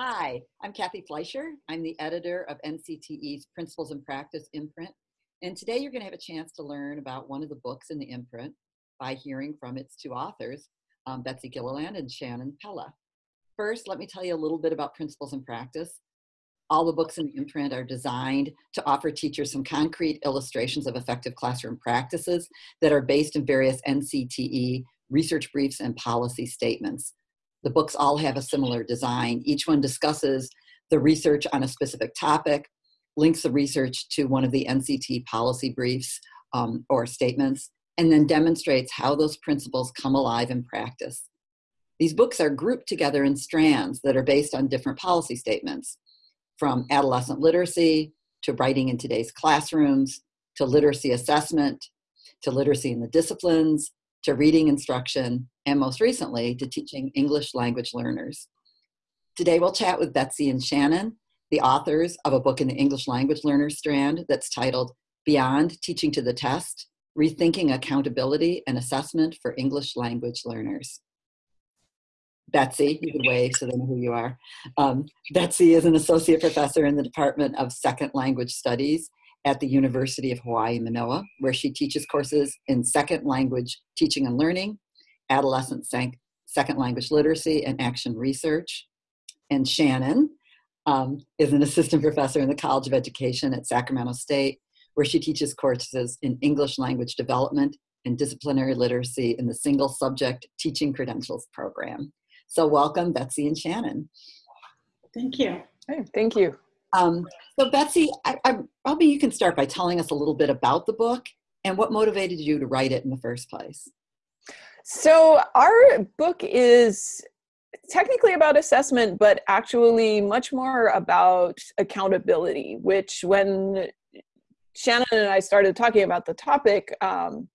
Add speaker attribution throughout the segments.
Speaker 1: Hi, I'm Cathy Fleischer. I'm the editor of NCTE's Principles in Practice imprint. And today you're going to have a chance to learn about one of the books in the imprint by hearing from its two authors, um, Betsy Gilliland and Shannon Pella. First, let me tell you a little bit about Principles in Practice. All the books in the imprint are designed to offer teachers some concrete illustrations of effective classroom practices that are based in various NCTE research briefs and policy statements. The books all have a similar design. Each one discusses the research on a specific topic, links the research to one of the NCTE policy briefs um, or statements, and then demonstrates how those principles come alive in practice. These books are grouped together in strands that are based on different policy statements, from adolescent literacy to writing in today's classrooms, to literacy assessment, to literacy in the disciplines, to reading instruction, and most recently to teaching English language learners. Today we'll chat with Betsy and Shannon, the authors of a book in the English language learner strand that's titled Beyond Teaching to the Test, Rethinking Accountability and Assessment for English Language Learners. Betsy, you can wave so they know who you are. Um, Betsy is an associate professor in the Department of Second Language Studies at the University of Hawaii, Manoa, where she teaches courses in second language teaching and learning, adolescent second language literacy, and action research. And Shannon um, is an assistant professor in the College of Education at Sacramento State, where she teaches courses in English language development and disciplinary literacy in the single subject teaching credentials program. So welcome, Betsy and Shannon.
Speaker 2: Thank you.
Speaker 3: Hey, thank you.
Speaker 1: Um, so Betsy, I, I, probably you can start by telling us a little bit about the book and what motivated you to write it in the first place.
Speaker 3: So our book is technically about assessment, but actually much more about accountability, which when Shannon and I started talking about the topic, um,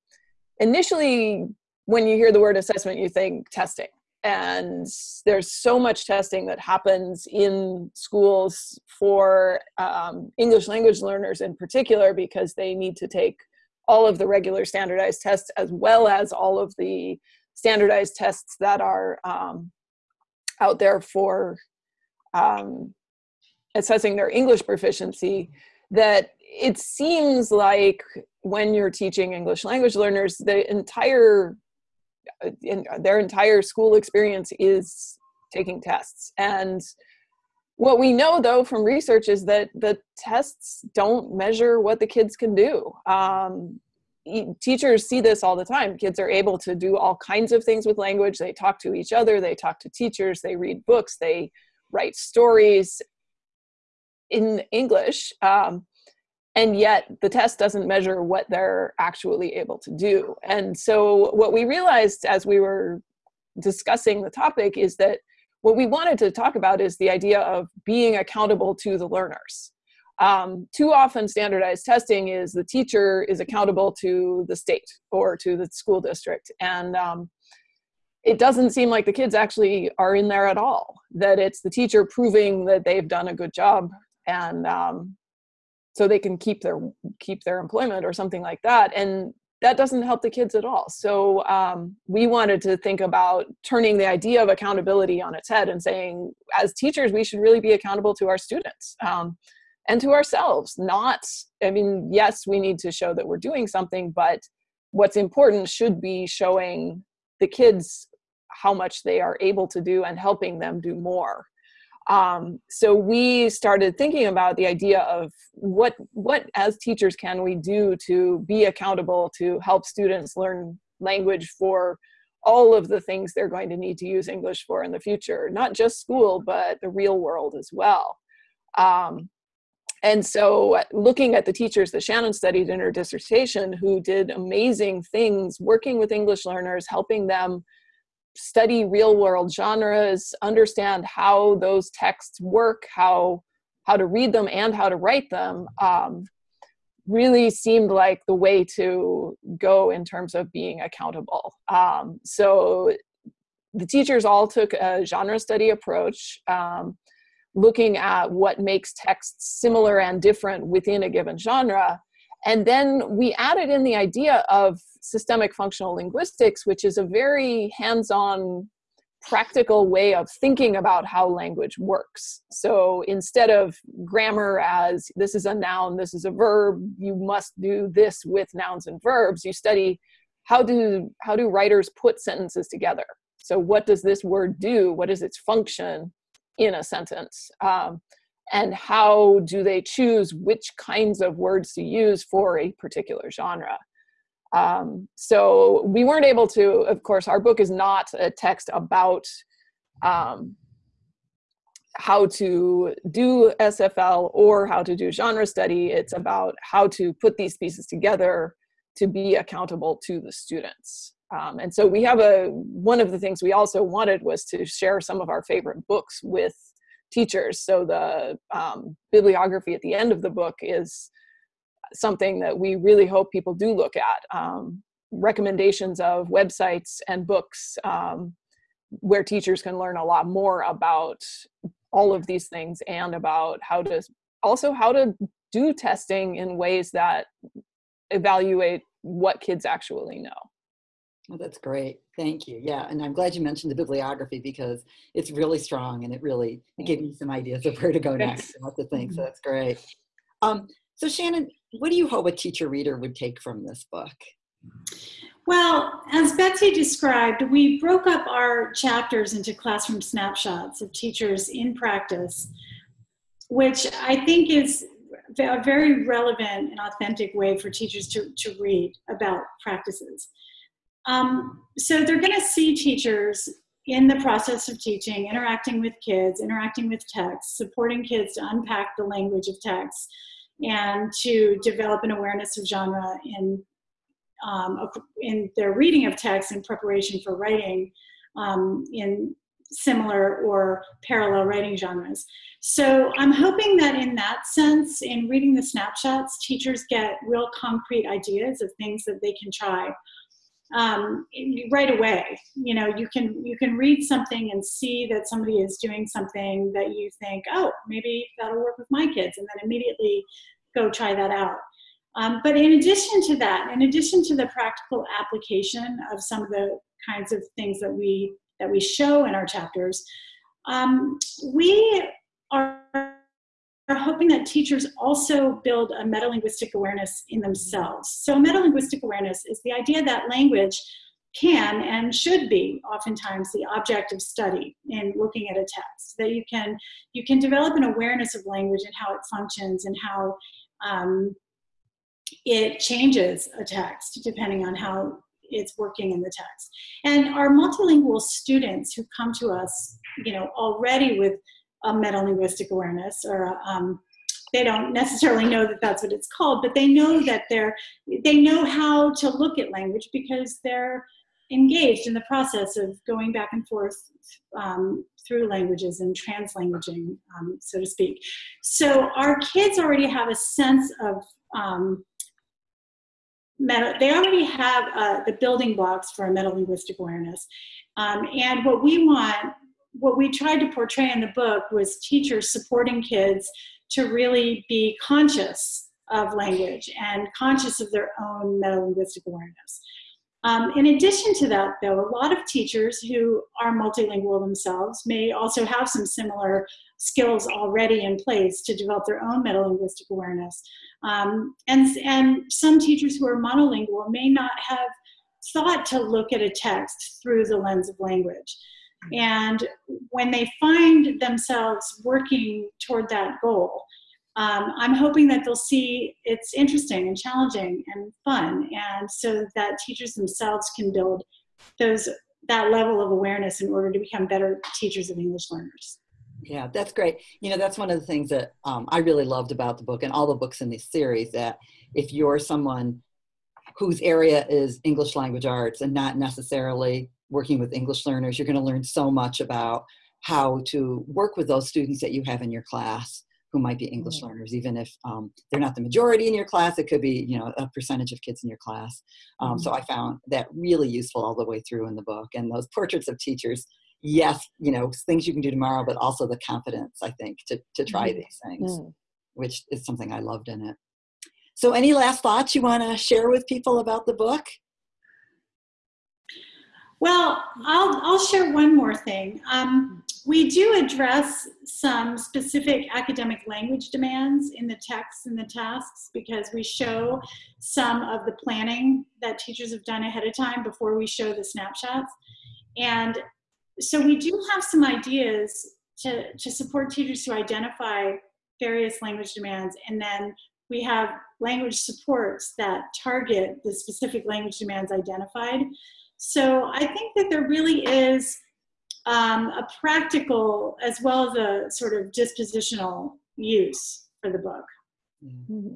Speaker 3: initially when you hear the word assessment, you think testing. And there's so much testing that happens in schools for um, English language learners in particular because they need to take all of the regular standardized tests as well as all of the standardized tests that are um, out there for um, assessing their English proficiency that it seems like when you're teaching English language learners, the entire in, their entire school experience is taking tests. And what we know though from research is that the tests don't measure what the kids can do. Um, teachers see this all the time. Kids are able to do all kinds of things with language. They talk to each other, they talk to teachers, they read books, they write stories in English. Um, and yet the test doesn't measure what they're actually able to do. And so what we realized as we were discussing the topic is that what we wanted to talk about is the idea of being accountable to the learners. Um, too often standardized testing is the teacher is accountable to the state or to the school district. And um, it doesn't seem like the kids actually are in there at all, that it's the teacher proving that they've done a good job and um, so they can keep their keep their employment or something like that and that doesn't help the kids at all. So um, we wanted to think about turning the idea of accountability on its head and saying as teachers we should really be accountable to our students um, and to ourselves not i mean yes we need to show that we're doing something but what's important should be showing the kids how much they are able to do and helping them do more um, so we started thinking about the idea of what what as teachers can we do to be accountable to help students learn language for all of the things they're going to need to use English for in the future, not just school, but the real world as well. Um, and so looking at the teachers that Shannon studied in her dissertation who did amazing things working with English learners, helping them study real world genres, understand how those texts work, how how to read them and how to write them, um, really seemed like the way to go in terms of being accountable. Um, so the teachers all took a genre study approach, um, looking at what makes texts similar and different within a given genre. And then we added in the idea of systemic functional linguistics, which is a very hands-on practical way of thinking about how language works. So instead of grammar as this is a noun, this is a verb, you must do this with nouns and verbs, you study how do how do writers put sentences together. So what does this word do? What is its function in a sentence? Um, and how do they choose which kinds of words to use for a particular genre? Um, so we weren't able to, of course, our book is not a text about um, how to do SFL or how to do genre study. It's about how to put these pieces together to be accountable to the students. Um, and so we have a, one of the things we also wanted was to share some of our favorite books with teachers. So the um, bibliography at the end of the book is something that we really hope people do look at. Um, recommendations of websites and books um, where teachers can learn a lot more about all of these things and about how to also how to do testing in ways that evaluate what kids actually know.
Speaker 1: Oh, that's great. Thank you. Yeah, and I'm glad you mentioned the bibliography because it's really strong and it really it gave me some ideas of where to go next and what to think. So that's great. Um, so Shannon, what do you hope a teacher reader would take from this book?
Speaker 2: Well, as Betsy described, we broke up our chapters into classroom snapshots of teachers in practice, which I think is a very relevant and authentic way for teachers to, to read about practices. Um, so they're going to see teachers in the process of teaching, interacting with kids, interacting with text, supporting kids to unpack the language of text, and to develop an awareness of genre in um, in their reading of text in preparation for writing um, in similar or parallel writing genres. So I'm hoping that in that sense, in reading the snapshots, teachers get real concrete ideas of things that they can try um, right away. You know, you can you can read something and see that somebody is doing something that you think, oh, maybe that'll work with my kids, and then immediately go try that out. Um, but in addition to that, in addition to the practical application of some of the kinds of things that we that we show in our chapters, um, we are are hoping that teachers also build a metalinguistic awareness in themselves. So metalinguistic awareness is the idea that language can and should be oftentimes the object of study in looking at a text that you can you can develop an awareness of language and how it functions and how um, it changes a text depending on how it's working in the text and our multilingual students who come to us you know already with a metalinguistic awareness or um, they don't necessarily know that that's what it's called but they know that they're they know how to look at language because they're engaged in the process of going back and forth um, through languages and translanguaging um, so to speak. So our kids already have a sense of um, meta, they already have uh, the building blocks for a metalinguistic awareness. Um, and what we want what we tried to portray in the book was teachers supporting kids to really be conscious of language and conscious of their own metalinguistic awareness. Um, in addition to that, though, a lot of teachers who are multilingual themselves may also have some similar skills already in place to develop their own metalinguistic awareness. Um, and, and some teachers who are monolingual may not have thought to look at a text through the lens of language. And when they find themselves working toward that goal, um, I'm hoping that they'll see it's interesting and challenging and fun, and so that teachers themselves can build those that level of awareness in order to become better teachers of English learners.
Speaker 1: Yeah, that's great. You know, that's one of the things that um, I really loved about the book and all the books in this series. That if you're someone whose area is English language arts and not necessarily working with English learners, you're going to learn so much about how to work with those students that you have in your class who might be English mm-hmm. learners, even if um, they're not the majority in your class. It could be, you know, a percentage of kids in your class. Um, mm-hmm. So I found that really useful all the way through in the book. And those portraits of teachers, yes, you know, things you can do tomorrow, but also the confidence, I think, to, to try mm-hmm. these things, mm-hmm. which is something I loved in it. So any last thoughts you want to share with people about the book?
Speaker 2: Well, I'll, I'll share one more thing. Um, we do address some specific academic language demands in the texts and the tasks because we show some of the planning that teachers have done ahead of time before we show the snapshots. And so we do have some ideas to, to support teachers to identify various language demands and then we have language supports that target the specific language demands identified. So I think that there really is um, a practical as well as a sort of dispositional use for the book.
Speaker 3: Mm-hmm.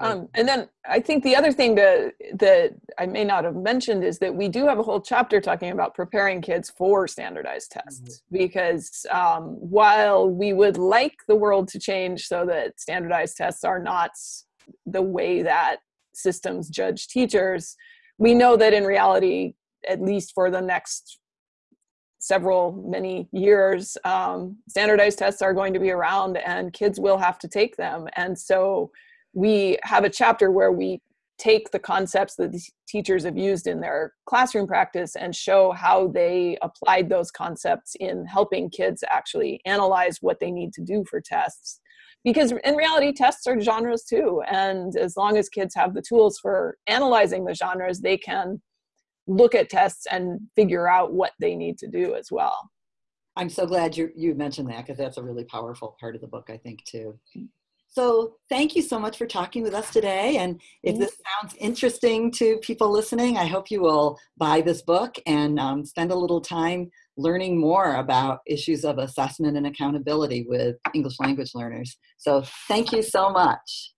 Speaker 3: Um, and then I think the other thing to, that I may not have mentioned is that we do have a whole chapter talking about preparing kids for standardized tests. Mm-hmm. Because um, while we would like the world to change so that standardized tests are not the way that systems judge teachers, we know that in reality, at least for the next several many years um, standardized tests are going to be around and kids will have to take them. And so we have a chapter where we take the concepts that the teachers have used in their classroom practice and show how they applied those concepts in helping kids actually analyze what they need to do for tests because in reality tests are genres too and as long as kids have the tools for analyzing the genres they can look at tests and figure out what they need to do as well.
Speaker 1: I'm so glad you, you mentioned that because that's a really powerful part of the book, I think, too. So thank you so much for talking with us today. And if this sounds interesting to people listening, I hope you will buy this book and um, spend a little time learning more about issues of assessment and accountability with English language learners. So thank you so much.